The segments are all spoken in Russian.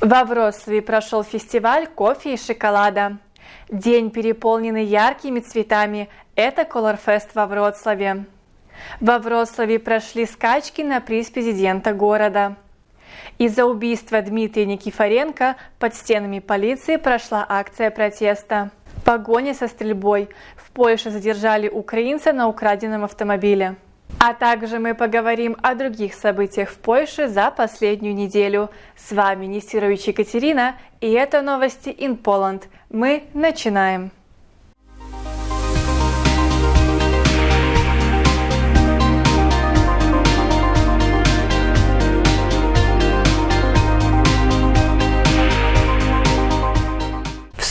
Во Вроцлаве прошел фестиваль кофе и шоколада. День, переполненный яркими цветами, это Колорфест во Вроцлаве. Во Вроцлаве прошли скачки на приз президента города. Из-за убийства Дмитрия Никифоренко под стенами полиции прошла акция протеста. Погоня со стрельбой. В Польше задержали украинца на украденном автомобиле. А также мы поговорим о других событиях в Польше за последнюю неделю. С вами Нестерович Екатерина, и это новости in Poland. Мы начинаем.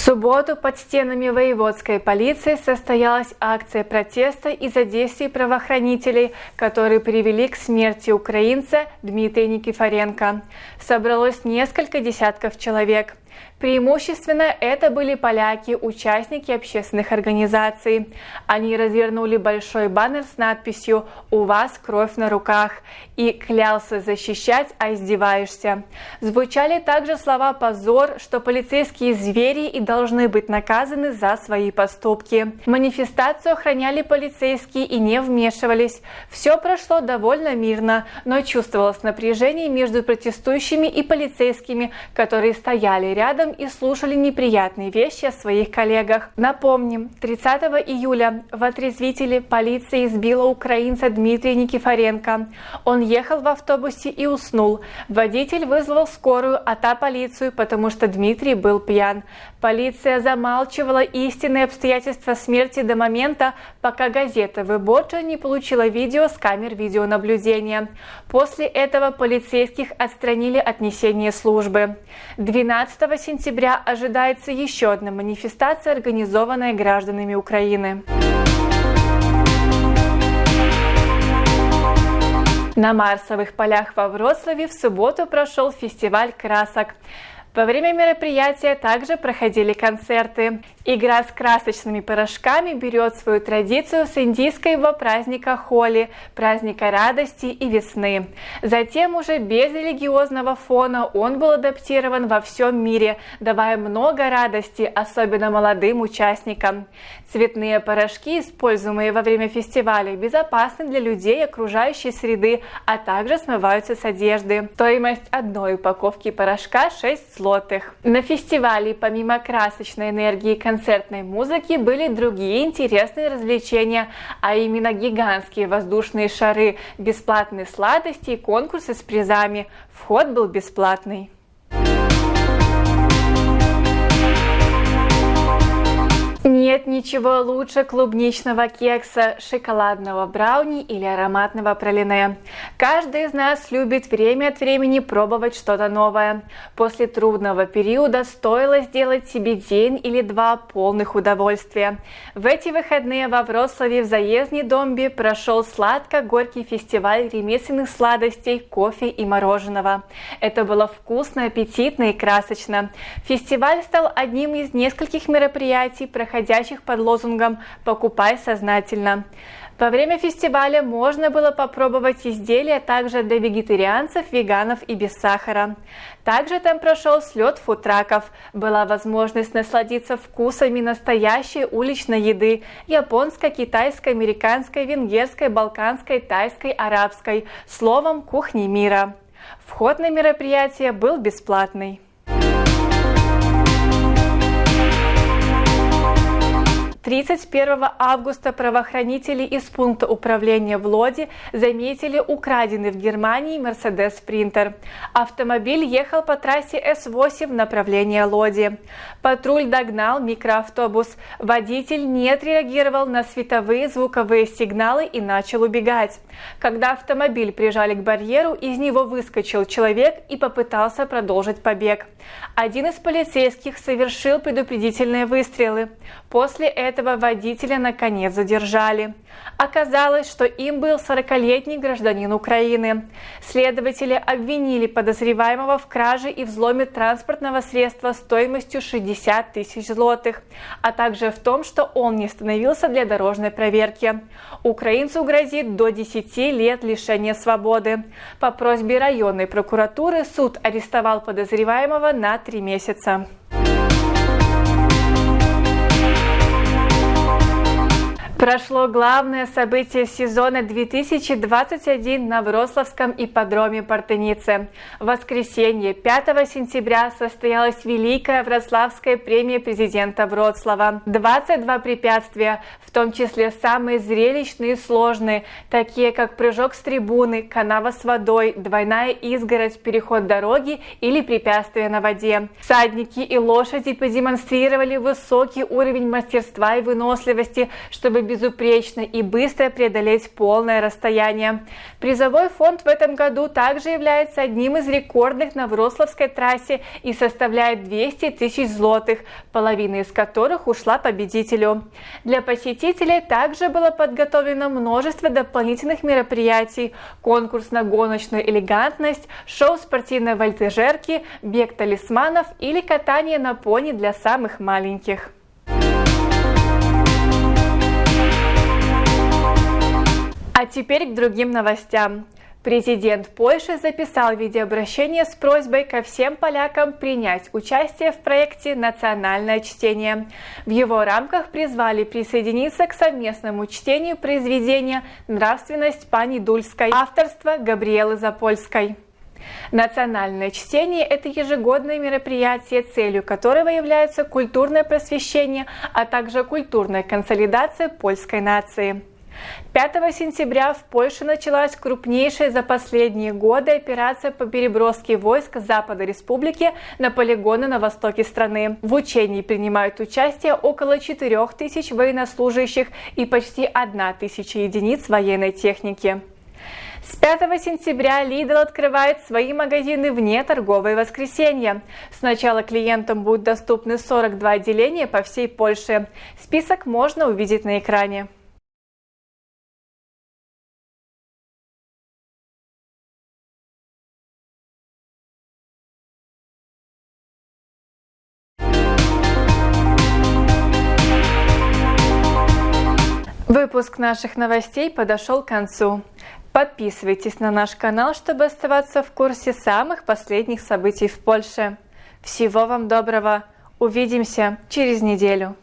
Субботу под стенами воеводской полиции состоялась акция протеста из-за действий правоохранителей, которые привели к смерти украинца Дмитрия Никифоренко. Собралось несколько десятков человек. Преимущественно это были поляки, участники общественных организаций. Они развернули большой баннер с надписью «У вас кровь на руках» и клялся защищать, а издеваешься. Звучали также слова «позор», что полицейские звери и должны быть наказаны за свои поступки. Манифестацию охраняли полицейские и не вмешивались. Все прошло довольно мирно, но чувствовалось напряжение между протестующими и полицейскими, которые стояли рядом рядом и слушали неприятные вещи о своих коллегах. Напомним, 30 июля в отрезвителе полиция избила украинца Дмитрия Никифоренко. Он ехал в автобусе и уснул. Водитель вызвал скорую, а та полицию, потому что Дмитрий был пьян. Полиция замалчивала истинные обстоятельства смерти до момента, пока газета «Выборча» не получила видео с камер видеонаблюдения. После этого полицейских отстранили от несения службы. 12 сентября ожидается еще одна манифестация, организованная гражданами Украины. На Марсовых полях во Вроцлаве в субботу прошел фестиваль красок. Во время мероприятия также проходили концерты. Игра с красочными порошками берет свою традицию с индийского праздника Холи, праздника радости и весны. Затем уже без религиозного фона он был адаптирован во всем мире, давая много радости, особенно молодым участникам. Цветные порошки, используемые во время фестиваля, безопасны для людей окружающей среды, а также смываются с одежды. Стоимость одной упаковки порошка 6 злотых. На фестивале помимо красочной энергии и концертной музыки были другие интересные развлечения, а именно гигантские воздушные шары, бесплатные сладости и конкурсы с призами. Вход был бесплатный. Нет ничего лучше клубничного кекса, шоколадного брауни или ароматного пролине. Каждый из нас любит время от времени пробовать что-то новое. После трудного периода стоило сделать себе день или два полных удовольствия. В эти выходные во Вроцлаве в заездне Домби прошел сладко-горький фестиваль ремесленных сладостей, кофе и мороженого. Это было вкусно, аппетитно и красочно. Фестиваль стал одним из нескольких мероприятий, проходящих под лозунгом «Покупай сознательно». Во время фестиваля можно было попробовать изделия также для вегетарианцев, веганов и без сахара. Также там прошел слет футраков. Была возможность насладиться вкусами настоящей уличной еды – японской, китайской, американской, венгерской, балканской, тайской, арабской, словом кухни мира. Вход на мероприятие был бесплатный. 31 августа правоохранители из пункта управления в Лоде заметили украденный в Германии Mercedes Sprinter. Автомобиль ехал по трассе С8 в направлении Лоди. Патруль догнал микроавтобус. Водитель не отреагировал на световые звуковые сигналы и начал убегать. Когда автомобиль прижали к барьеру, из него выскочил человек и попытался продолжить побег. Один из полицейских совершил предупредительные выстрелы. После этого этого водителя наконец задержали. Оказалось, что им был 40-летний гражданин Украины. Следователи обвинили подозреваемого в краже и взломе транспортного средства стоимостью 60 тысяч злотых, а также в том, что он не становился для дорожной проверки. Украинцу грозит до 10 лет лишения свободы. По просьбе районной прокуратуры суд арестовал подозреваемого на три месяца. Прошло главное событие сезона 2021 на Врославском ипподроме Партеницы. В воскресенье 5 сентября состоялась Великая Врославская премия президента Вроцлава. 22 препятствия, в том числе самые зрелищные и сложные, такие как прыжок с трибуны, канава с водой, двойная изгородь, переход дороги или препятствия на воде. Садники и лошади продемонстрировали высокий уровень мастерства и выносливости, чтобы безупречно и быстро преодолеть полное расстояние. Призовой фонд в этом году также является одним из рекордных на Врославской трассе и составляет 200 тысяч злотых, половина из которых ушла победителю. Для посетителей также было подготовлено множество дополнительных мероприятий, конкурс на гоночную элегантность, шоу спортивной вольтежерки, бег талисманов или катание на пони для самых маленьких. А теперь к другим новостям. Президент Польши записал видеообращение с просьбой ко всем полякам принять участие в проекте «Национальное чтение». В его рамках призвали присоединиться к совместному чтению произведения «Нравственность пани Дульской» авторства Габриэлы Запольской. Национальное чтение – это ежегодное мероприятие, целью которого является культурное просвещение, а также культурная консолидация польской нации. 5 сентября в Польше началась крупнейшая за последние годы операция по переброске войск Запада Республики на полигоны на востоке страны. В учении принимают участие около 4 тысяч военнослужащих и почти 1 тысяча единиц военной техники. С 5 сентября Lidl открывает свои магазины вне торговой воскресенья. Сначала клиентам будут доступны 42 отделения по всей Польше. Список можно увидеть на экране. Выпуск наших новостей подошел к концу. Подписывайтесь на наш канал, чтобы оставаться в курсе самых последних событий в Польше. Всего вам доброго! Увидимся через неделю!